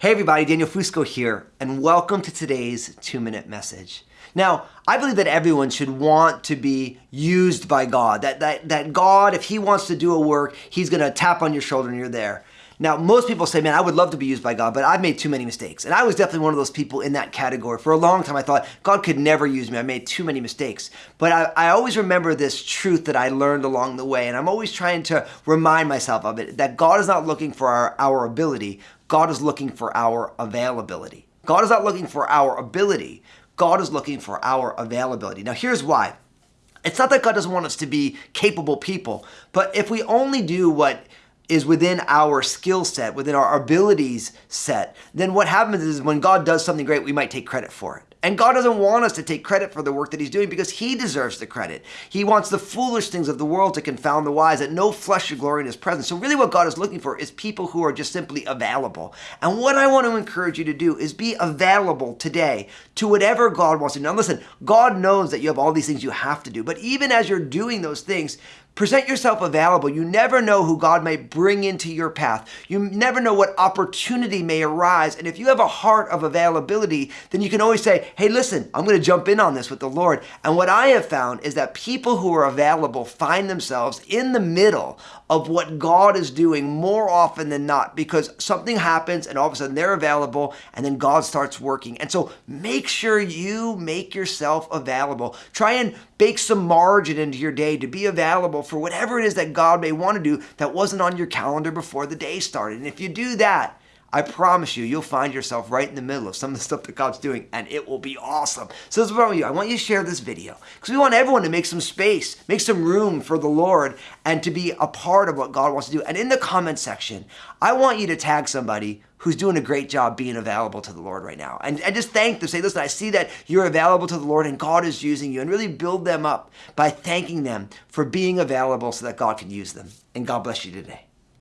Hey everybody, Daniel Fusco here, and welcome to today's two minute message. Now, I believe that everyone should want to be used by God. That, that, that God, if He wants to do a work, He's gonna tap on your shoulder and you're there. Now, most people say, man, I would love to be used by God, but I've made too many mistakes. And I was definitely one of those people in that category. For a long time, I thought God could never use me. I made too many mistakes. But I, I always remember this truth that I learned along the way. And I'm always trying to remind myself of it that God is not looking for our, our ability, God is looking for our availability. God is not looking for our ability. God is looking for our availability. Now, here's why. It's not that God doesn't want us to be capable people, but if we only do what is within our skill set, within our abilities set, then what happens is when God does something great, we might take credit for it. And God doesn't want us to take credit for the work that He's doing because He deserves the credit. He wants the foolish things of the world to confound the wise, that no flesh should glory in His presence. So, really, what God is looking for is people who are just simply available. And what I want to encourage you to do is be available today to whatever God wants to do. Now, listen, God knows that you have all these things you have to do, but even as you're doing those things, Present yourself available. You never know who God may bring into your path. You never know what opportunity may arise. And if you have a heart of availability, then you can always say, hey, listen, I'm going to jump in on this with the Lord. And what I have found is that people who are available find themselves in the middle of what God is doing more often than not because something happens and all of a sudden they're available and then God starts working. And so make sure you make yourself available. Try and bake some margin into your day to be available for whatever it is that God may want to do that wasn't on your calendar before the day started. And if you do that, I promise you, you'll find yourself right in the middle of some of the stuff that God's doing, and it will be awesome. So this is what I want you. I want you to share this video because we want everyone to make some space, make some room for the Lord, and to be a part of what God wants to do. And in the comment section, I want you to tag somebody who's doing a great job being available to the Lord right now. And, and just thank them. Say, listen, I see that you're available to the Lord and God is using you. And really build them up by thanking them for being available so that God can use them. And God bless you today.